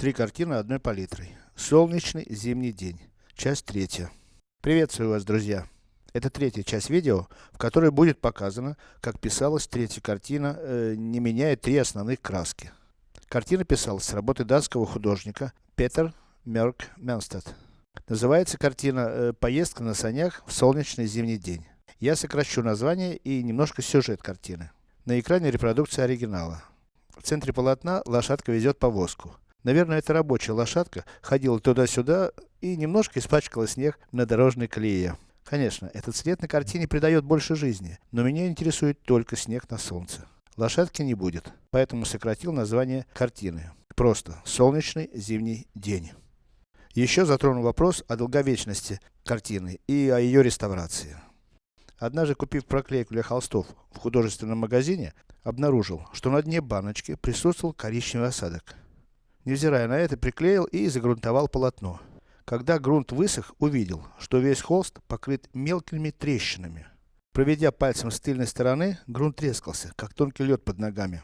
Три картины одной палитрой. Солнечный зимний день. Часть третья. Приветствую вас, друзья. Это третья часть видео, в которой будет показано, как писалась третья картина, э, не меняя три основных краски. Картина писалась с работы датского художника Петер Мерк Менстед. Называется картина э, «Поездка на санях в солнечный зимний день». Я сокращу название и немножко сюжет картины. На экране репродукция оригинала. В центре полотна лошадка везет повозку. Наверное, эта рабочая лошадка ходила туда-сюда и немножко испачкала снег на дорожной колее. Конечно, этот цвет на картине придает больше жизни, но меня интересует только снег на солнце. Лошадки не будет, поэтому сократил название картины. Просто «Солнечный зимний день». Еще затрону вопрос о долговечности картины и о ее реставрации. Однажды купив проклейку для холстов в художественном магазине, обнаружил, что на дне баночки присутствовал коричневый осадок. Невзирая на это, приклеил и загрунтовал полотно. Когда грунт высох, увидел, что весь холст покрыт мелкими трещинами. Проведя пальцем с тыльной стороны, грунт трескался, как тонкий лед под ногами.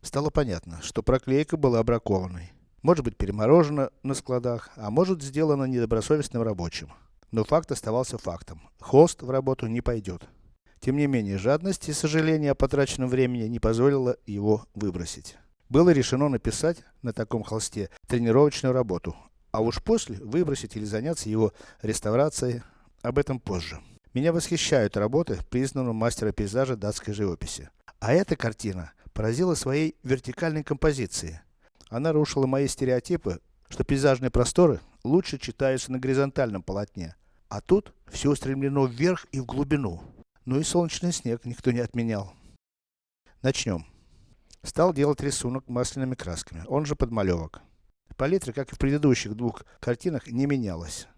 Стало понятно, что проклейка была бракованной. Может быть переморожена на складах, а может сделана недобросовестным рабочим. Но факт оставался фактом. Холст в работу не пойдет. Тем не менее, жадность и сожаление о потраченном времени не позволило его выбросить было решено написать на таком холсте тренировочную работу, а уж после выбросить или заняться его реставрацией, об этом позже. Меня восхищают работы признанного мастера пейзажа датской живописи. А эта картина поразила своей вертикальной композицией. Она рушила мои стереотипы, что пейзажные просторы лучше читаются на горизонтальном полотне. А тут все устремлено вверх и в глубину. Ну и солнечный снег никто не отменял. Начнем. Стал делать рисунок масляными красками, он же подмалевок. Палитра, как и в предыдущих двух картинах, не менялась.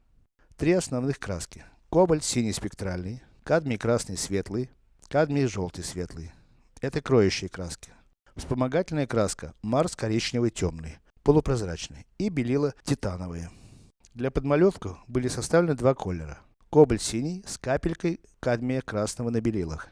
Три основных краски. Кобальт синий спектральный, кадмий красный светлый, кадмий желтый светлый. Это кроющие краски. Вспомогательная краска Марс коричневый темный, полупрозрачный и белила титановые. Для подмалевка были составлены два колера. Кобальт синий с капелькой кадмия красного на белилах.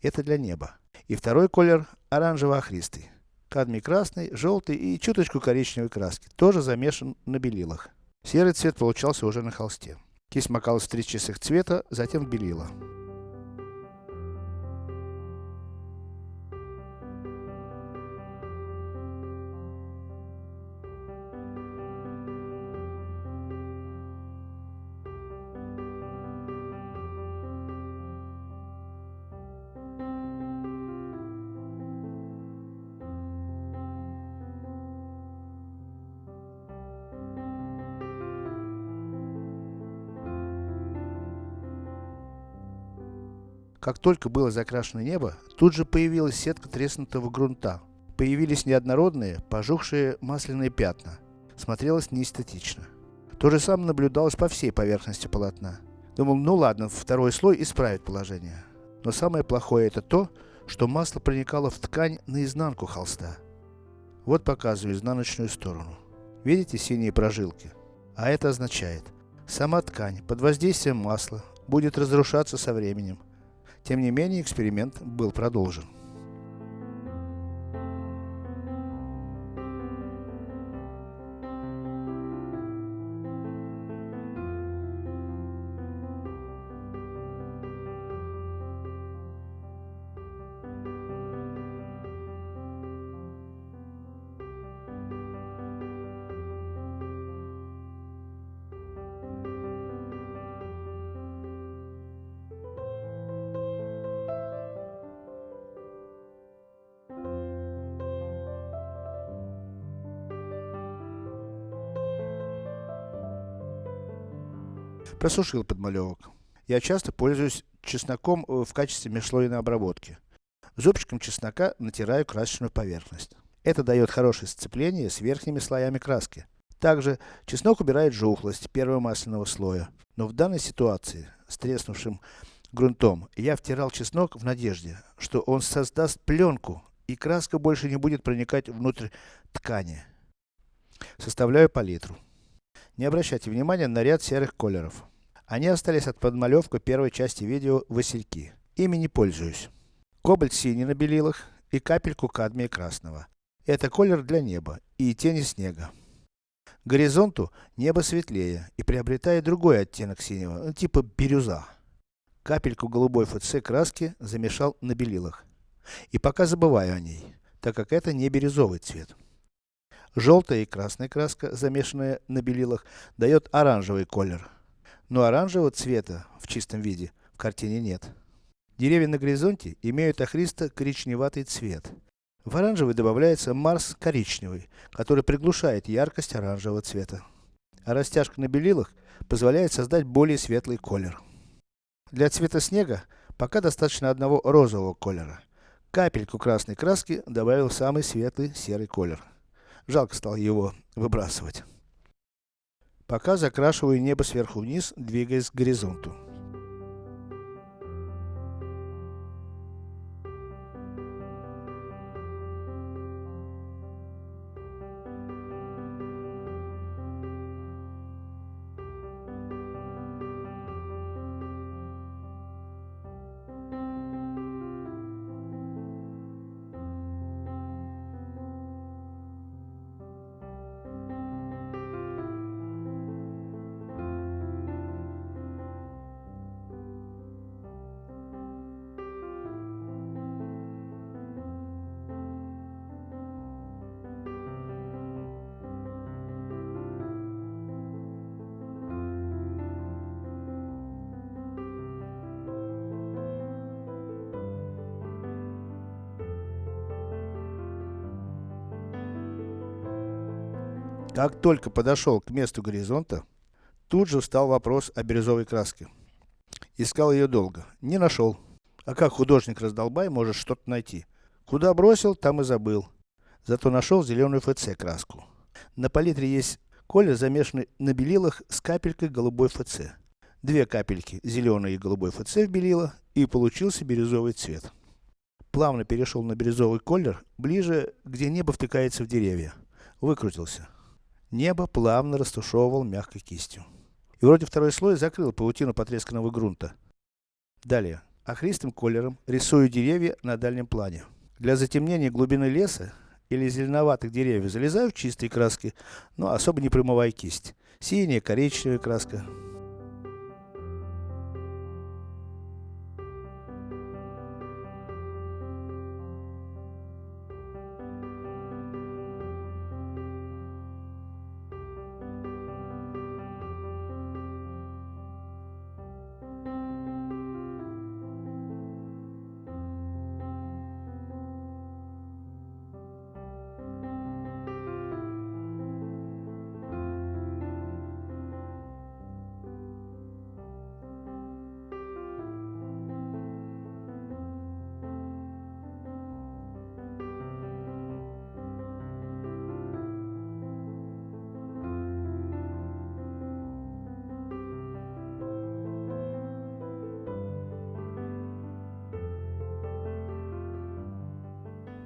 Это для неба. И второй колер оранжево-охристый. Кадмий красный, желтый и чуточку коричневой краски, тоже замешан на белилах. Серый цвет получался уже на холсте. Кисть макалась в три чистых цвета, затем белила. Как только было закрашено небо, тут же появилась сетка треснутого грунта. Появились неоднородные, пожухшие масляные пятна. Смотрелось неэстетично. То же самое наблюдалось по всей поверхности полотна. Думал, ну ладно, второй слой исправит положение. Но самое плохое это то, что масло проникало в ткань наизнанку холста. Вот показываю изнаночную сторону. Видите синие прожилки? А это означает, сама ткань под воздействием масла будет разрушаться со временем, тем не менее, эксперимент был продолжен. Просушил подмалевок. Я часто пользуюсь чесноком э, в качестве межслойной обработки. Зубчиком чеснока натираю красочную поверхность. Это дает хорошее сцепление с верхними слоями краски. Также, чеснок убирает жухлость первого масляного слоя. Но в данной ситуации, с треснувшим грунтом, я втирал чеснок в надежде, что он создаст пленку, и краска больше не будет проникать внутрь ткани. Составляю палитру. Не обращайте внимания на ряд серых колеров. Они остались от подмалевка первой части видео «Васильки». Ими не пользуюсь. Кобальт синий на белилах и капельку кадмия красного. Это колер для неба и тени снега. К горизонту небо светлее и приобретает другой оттенок синего, ну, типа бирюза. Капельку голубой ФЦ краски замешал на белилах. И пока забываю о ней, так как это не бирюзовый цвет. Желтая и красная краска, замешанная на белилах, дает оранжевый колер. Но оранжевого цвета в чистом виде в картине нет. Деревья на горизонте имеют охристо-коричневатый цвет. В оранжевый добавляется Марс коричневый, который приглушает яркость оранжевого цвета. А растяжка на белилах позволяет создать более светлый колер. Для цвета снега пока достаточно одного розового колера. Капельку красной краски добавил самый светлый серый колер. Жалко стало его выбрасывать. Пока закрашиваю небо сверху вниз, двигаясь к горизонту. Как только подошел к месту горизонта, тут же встал вопрос о бирюзовой краске. Искал ее долго, не нашел. А как художник-раздолбай может что-то найти? Куда бросил, там и забыл. Зато нашел зеленую ФЦ краску. На палитре есть колер, замешанный на белилах с капелькой голубой ФЦ. Две капельки зеленой и голубой ФЦ в белила, и получился бирюзовый цвет. Плавно перешел на бирюзовый колер, ближе, где небо втыкается в деревья. Выкрутился. Небо плавно растушевывал мягкой кистью. И вроде второй слой закрыл паутину потресканного грунта. Далее. Охристым колером рисую деревья на дальнем плане. Для затемнения глубины леса или зеленоватых деревьев залезаю в чистые краски, но особо не промывая кисть. Синяя, коричневая краска,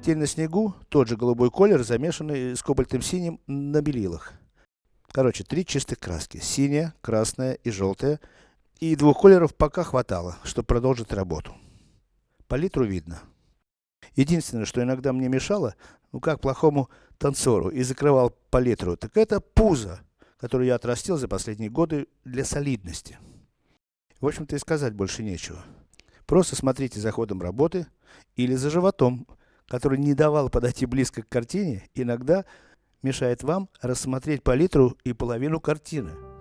Тень на снегу, тот же голубой колер, замешанный с кобальтом синим на белилах. Короче, три чистых краски. Синяя, красная и желтая. И двух колеров пока хватало, чтобы продолжить работу. Палитру видно. Единственное, что иногда мне мешало, ну как плохому танцору, и закрывал палитру, так это пузо, которое я отрастил за последние годы для солидности. В общем-то и сказать больше нечего. Просто смотрите за ходом работы или за животом, который не давал подойти близко к картине, иногда мешает вам рассмотреть палитру и половину картины.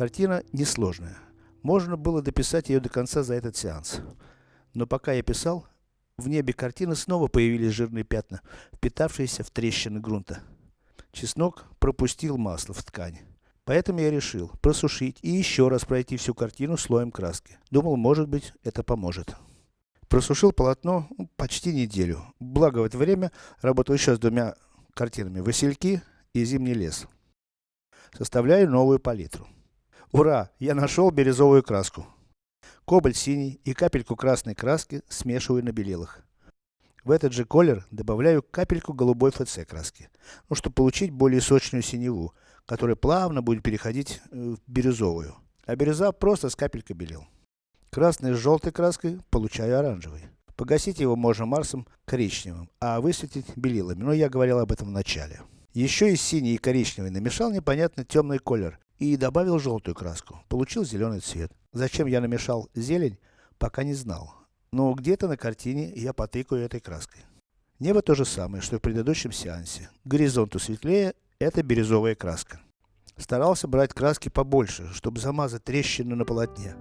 Картина несложная. Можно было дописать ее до конца за этот сеанс. Но пока я писал, в небе картины снова появились жирные пятна, впитавшиеся в трещины грунта. Чеснок пропустил масло в ткань. Поэтому я решил просушить и еще раз пройти всю картину слоем краски. Думал, может быть, это поможет. Просушил полотно ну, почти неделю. Благо в это время работал еще с двумя картинами «Васильки» и «Зимний лес». Составляю новую палитру. Ура! Я нашел бирюзовую краску. Кобальт синий и капельку красной краски смешиваю на белилах. В этот же колер добавляю капельку голубой ФЦ краски, ну, чтобы получить более сочную синеву, которая плавно будет переходить э, в бирюзовую. А бирюза просто с капелькой белил. Красный с желтой краской получаю оранжевый. Погасить его можно Марсом коричневым, а высветить белилами, но я говорил об этом в начале. Еще и синий и коричневый намешал непонятно темный колер и добавил желтую краску. Получил зеленый цвет. Зачем я намешал зелень, пока не знал. Но где-то на картине я потыкаю этой краской. Небо то же самое, что и в предыдущем сеансе. Горизонту светлее, это бирюзовая краска. Старался брать краски побольше, чтобы замазать трещины на полотне.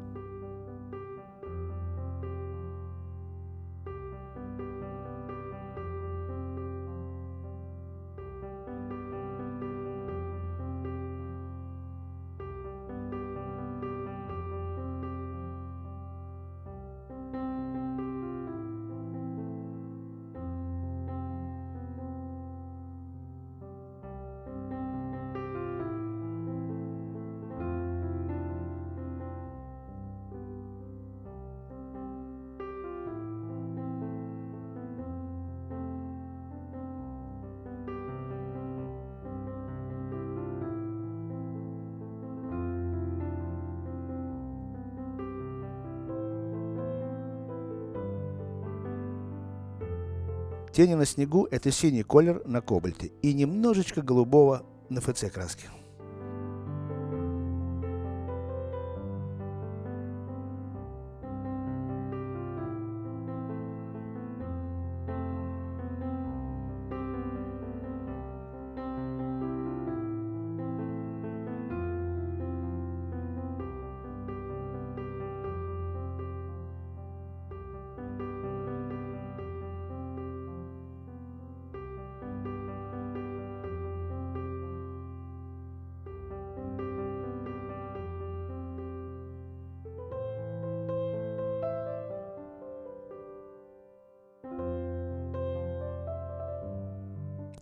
Тени на снегу это синий колер на кобальте и немножечко голубого на ФЦ краске.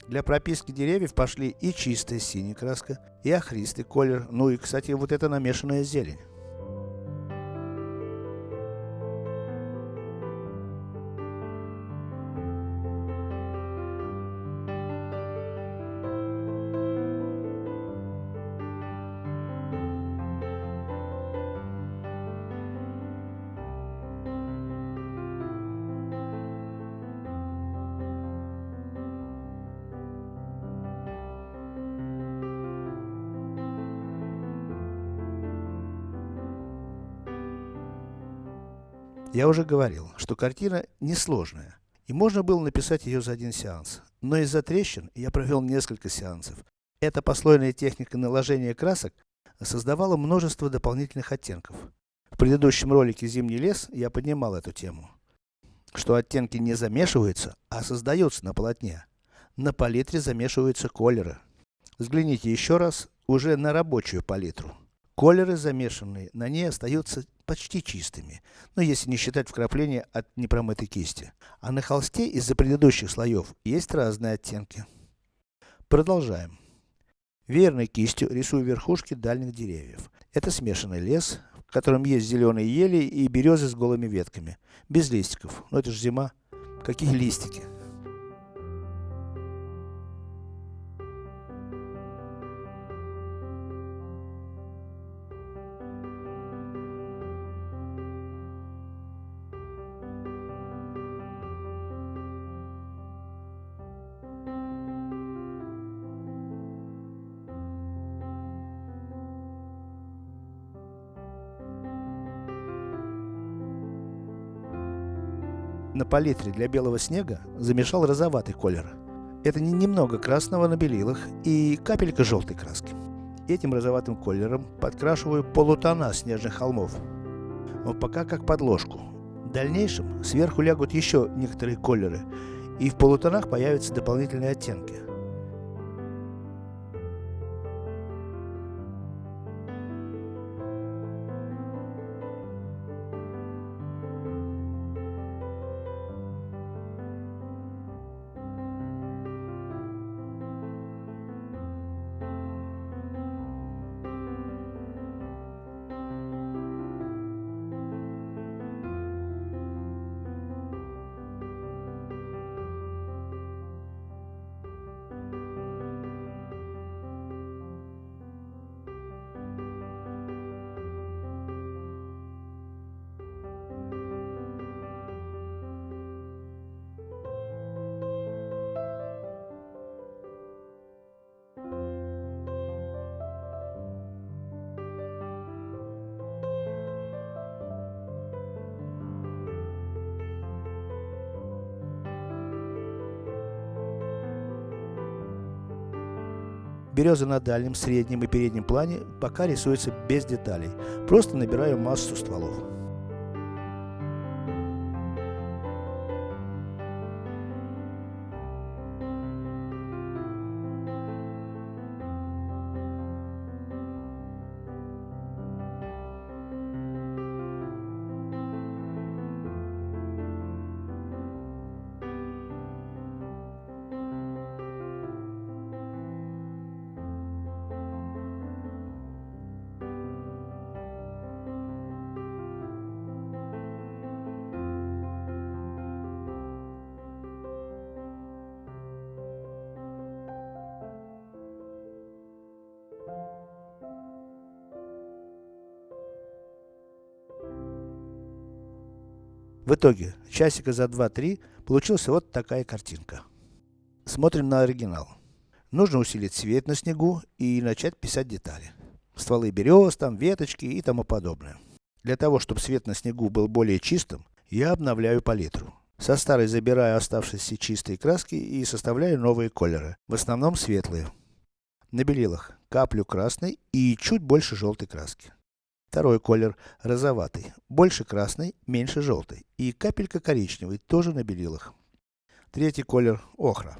Для прописки деревьев пошли и чистая синяя краска, и охристый колер, ну и, кстати, вот эта намешанная зелень. Я уже говорил, что картина несложная, и можно было написать ее за один сеанс. Но из-за трещин я провел несколько сеансов. Эта послойная техника наложения красок создавала множество дополнительных оттенков. В предыдущем ролике «Зимний лес» я поднимал эту тему. Что оттенки не замешиваются, а создаются на полотне. На палитре замешиваются колеры. Взгляните еще раз уже на рабочую палитру. Колеры замешанные на ней остаются почти чистыми, но если не считать вкрапления от непромытой кисти. А на холсте из-за предыдущих слоев есть разные оттенки. Продолжаем. Верной кистью рисую верхушки дальних деревьев. Это смешанный лес, в котором есть зеленые ели и березы с голыми ветками. Без листиков. Но это же зима. Какие листики? Палитре для белого снега замешал розоватый колер. Это не немного красного на белилах и капелька желтой краски. Этим розоватым колером подкрашиваю полутона снежных холмов. Но пока как подложку. В дальнейшем сверху лягут еще некоторые колеры, и в полутонах появятся дополнительные оттенки. Береза на дальнем, среднем и переднем плане пока рисуется без деталей. Просто набираю массу стволов. В итоге, часика за 2-3 получилась вот такая картинка. Смотрим на оригинал. Нужно усилить свет на снегу и начать писать детали. Стволы берез, там веточки и тому подобное. Для того, чтобы свет на снегу был более чистым, я обновляю палитру. Со старой забираю оставшиеся чистые краски и составляю новые колеры, в основном светлые. На белилах каплю красной и чуть больше желтой краски. Второй колер розоватый, больше красный, меньше желтой. И капелька коричневый, тоже на белилах. Третий колер охра.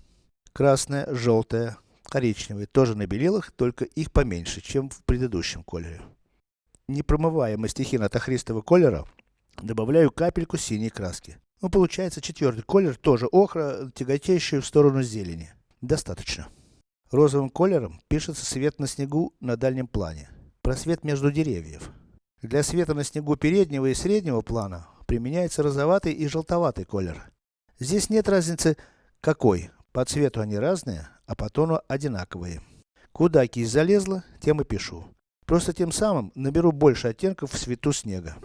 Красная, желтая, коричневый, тоже на белилах, только их поменьше, чем в предыдущем колере. Не промывая мастихин от охристого колера, добавляю капельку синей краски. Ну, получается четвертый колер, тоже охра, тяготеющий в сторону зелени. Достаточно. Розовым колером пишется свет на снегу на дальнем плане просвет между деревьев. Для света на снегу переднего и среднего плана применяется розоватый и желтоватый колер. Здесь нет разницы какой, по цвету они разные, а по тону одинаковые. Куда кисть залезла, тем и пишу. Просто тем самым наберу больше оттенков в цвету снега.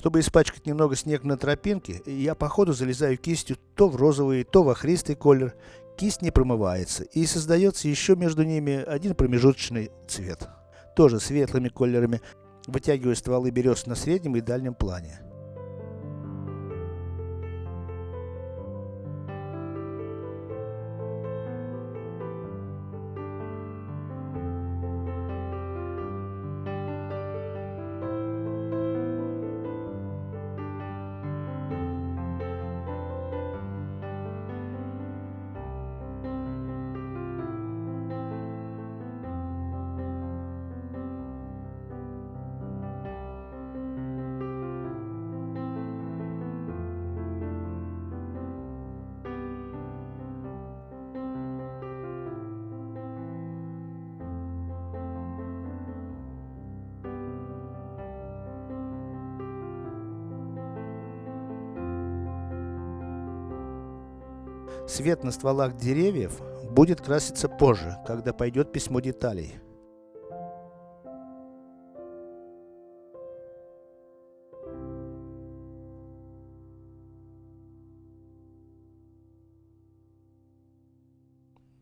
Чтобы испачкать немного снег на тропинке, я по ходу залезаю кистью то в розовый, то в охристый колер. Кисть не промывается, и создается еще между ними один промежуточный цвет. Тоже светлыми колерами. вытягивая стволы берез на среднем и дальнем плане. Свет на стволах деревьев будет краситься позже, когда пойдет письмо деталей.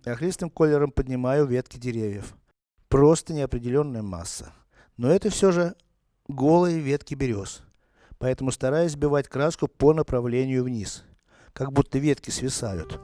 Охристым колером поднимаю ветки деревьев. Просто неопределенная масса. Но это все же голые ветки берез. Поэтому стараюсь сбивать краску по направлению вниз как будто ветки свисают.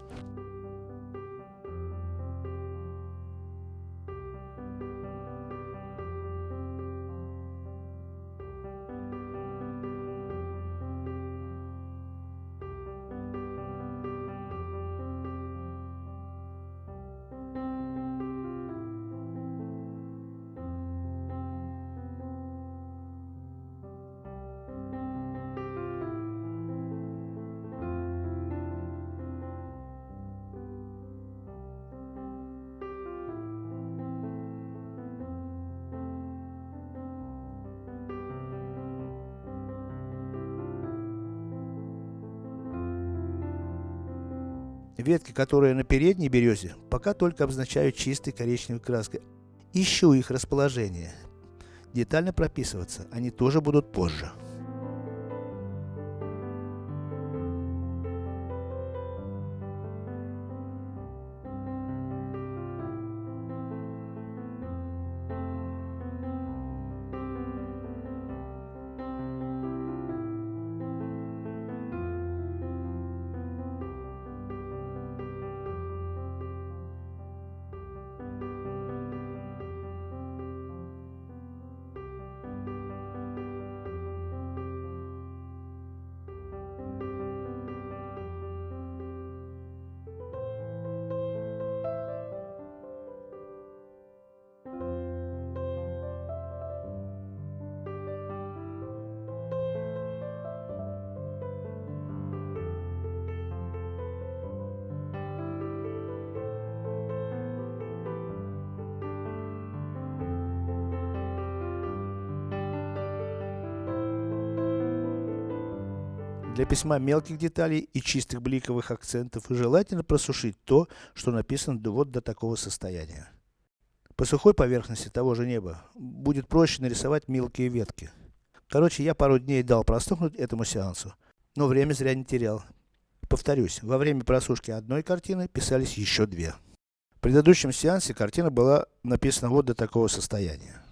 Ветки, которые на передней березе, пока только обозначаю чистой коричневой краской. Ищу их расположение. Детально прописываться они тоже будут позже. Для письма мелких деталей и чистых бликовых акцентов желательно просушить то, что написано вот до такого состояния. По сухой поверхности того же неба будет проще нарисовать мелкие ветки. Короче, я пару дней дал простухнуть этому сеансу, но время зря не терял. Повторюсь, во время просушки одной картины писались еще две. В предыдущем сеансе картина была написана вот до такого состояния.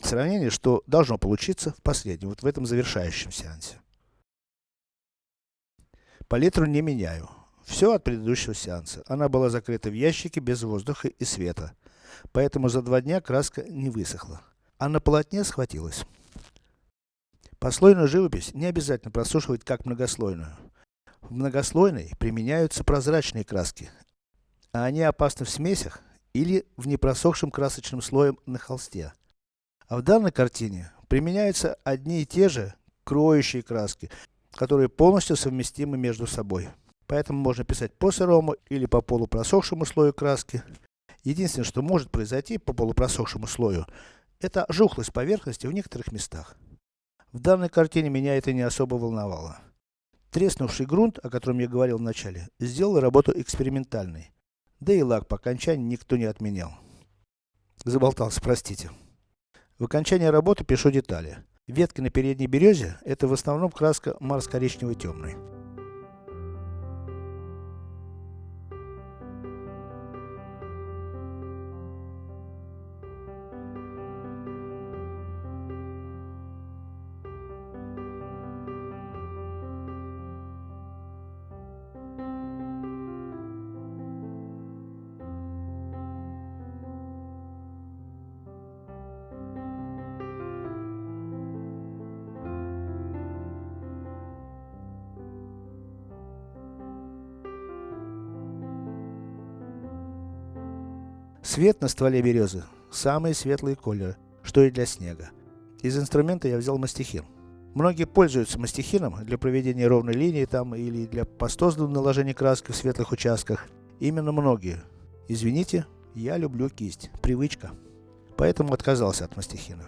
Сравнение, что должно получиться в последнем, вот в этом завершающем сеансе. Палитру не меняю. Все от предыдущего сеанса. Она была закрыта в ящике без воздуха и света. Поэтому за два дня краска не высохла. А на полотне схватилась. Послойную живопись не обязательно просушивать как многослойную. В многослойной применяются прозрачные краски. А они опасны в смесях или в непросохшем красочном слоем на холсте. А в данной картине применяются одни и те же кроющие краски, которые полностью совместимы между собой. Поэтому можно писать по сырому или по полупросохшему слою краски. Единственное, что может произойти по полупросохшему слою, это жухлость поверхности в некоторых местах. В данной картине меня это не особо волновало. Треснувший грунт, о котором я говорил в начале, сделал работу экспериментальной. Да и лак по окончании никто не отменял. Заболтался, простите. В окончании работы пишу детали. Ветки на передней березе – это в основном краска марс-коричневый темный. Свет на стволе березы, самые светлые колеры, что и для снега. Из инструмента я взял мастихин. Многие пользуются мастихином для проведения ровной линии там, или для пастозного наложения краски в светлых участках. Именно многие. Извините, я люблю кисть. Привычка. Поэтому отказался от мастихина.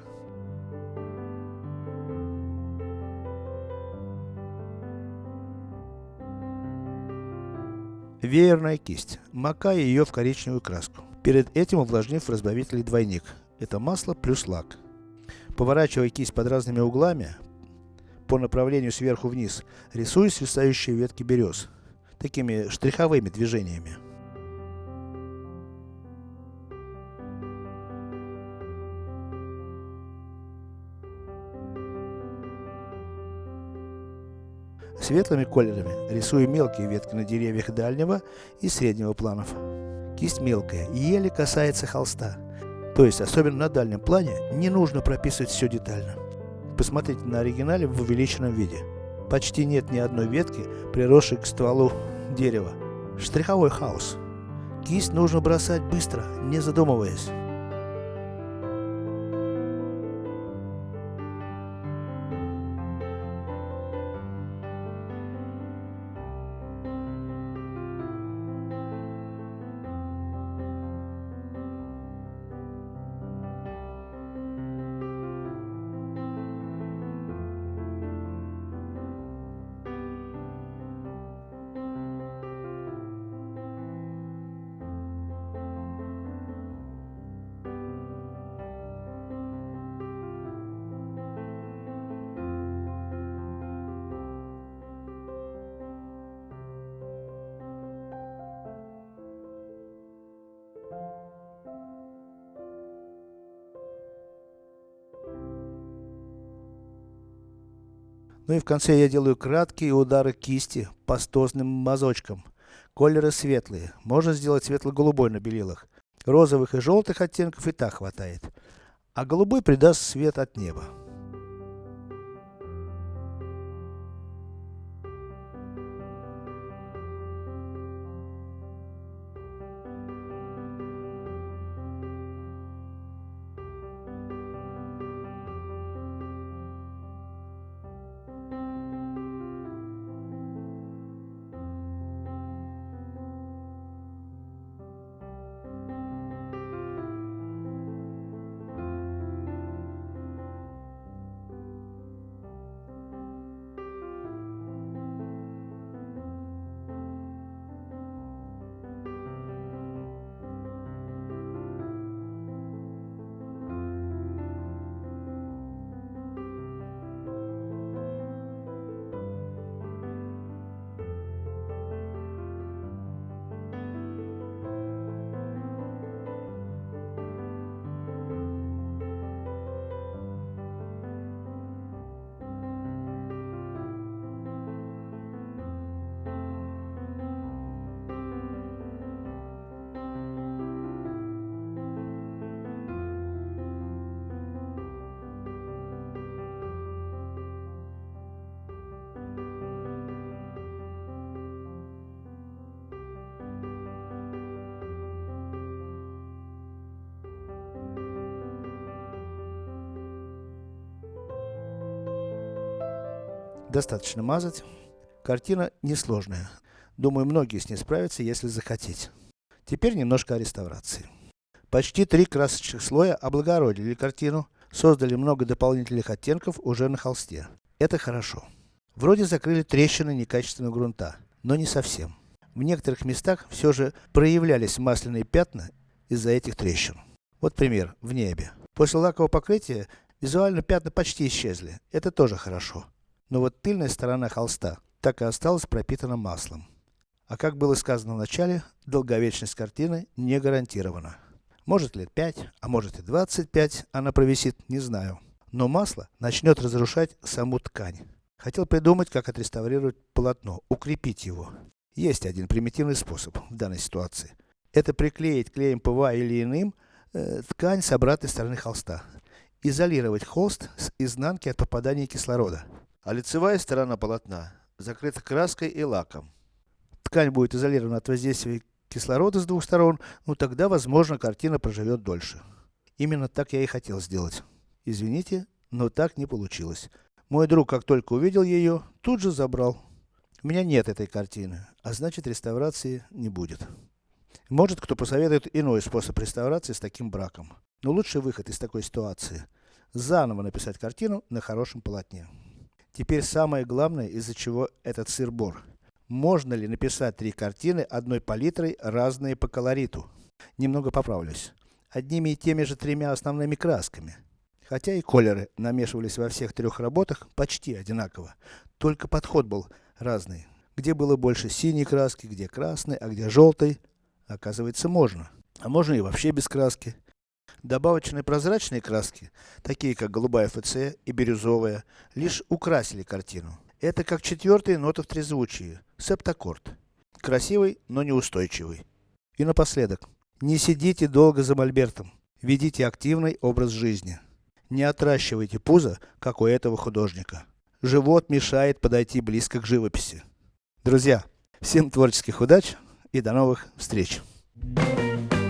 Веерная кисть. Макая ее в коричневую краску. Перед этим увлажнив разбавитель двойник. Это масло плюс лак. Поворачивая кисть под разными углами, по направлению сверху вниз, рисую свисающие ветки берез. Такими штриховыми движениями. Светлыми колерами рисую мелкие ветки на деревьях дальнего и среднего планов. Кисть мелкая, еле касается холста. То есть, особенно на дальнем плане, не нужно прописывать все детально. Посмотрите на оригинале в увеличенном виде. Почти нет ни одной ветки, приросшей к стволу дерева. Штриховой хаос. Кисть нужно бросать быстро, не задумываясь. Ну и в конце я делаю краткие удары кисти пастозным мазочком. Колеры светлые. Можно сделать светло-голубой на белилах. Розовых и желтых оттенков и так хватает. А голубой придаст свет от неба. Достаточно мазать. Картина несложная. Думаю, многие с ней справятся, если захотеть. Теперь немножко о реставрации. Почти три красочных слоя облагородили картину, создали много дополнительных оттенков уже на холсте. Это хорошо. Вроде закрыли трещины некачественного грунта, но не совсем. В некоторых местах все же проявлялись масляные пятна из-за этих трещин. Вот пример, в небе. После лакового покрытия, визуально пятна почти исчезли. Это тоже хорошо. Но вот тыльная сторона холста так и осталась пропитана маслом. А как было сказано в начале, долговечность картины не гарантирована. Может лет 5, а может и 25 она провисит, не знаю. Но масло начнет разрушать саму ткань. Хотел придумать, как отреставрировать полотно, укрепить его. Есть один примитивный способ в данной ситуации. Это приклеить клеем ПВА или иным, э, ткань с обратной стороны холста. Изолировать холст с изнанки от попадания кислорода а лицевая сторона полотна закрыта краской и лаком. Ткань будет изолирована от воздействия кислорода с двух сторон, ну тогда, возможно, картина проживет дольше. Именно так я и хотел сделать. Извините, но так не получилось. Мой друг, как только увидел ее, тут же забрал. У меня нет этой картины, а значит реставрации не будет. Может кто посоветует иной способ реставрации с таким браком. Но лучший выход из такой ситуации – заново написать картину на хорошем полотне. Теперь самое главное, из-за чего этот сыр-бор. Можно ли написать три картины одной палитрой, разные по колориту? Немного поправлюсь. Одними и теми же тремя основными красками. Хотя и колеры намешивались во всех трех работах почти одинаково. Только подход был разный. Где было больше синей краски, где красной, а где желтой. Оказывается можно. А можно и вообще без краски. Добавочные прозрачные краски, такие как голубая ФЦ и бирюзовая, лишь украсили картину. Это как четвертая нота в трезвучии, септаккорд. Красивый, но неустойчивый. И напоследок. Не сидите долго за мольбертом. Ведите активный образ жизни. Не отращивайте пузо, как у этого художника. Живот мешает подойти близко к живописи. Друзья, всем творческих удач и до новых встреч! Thank you.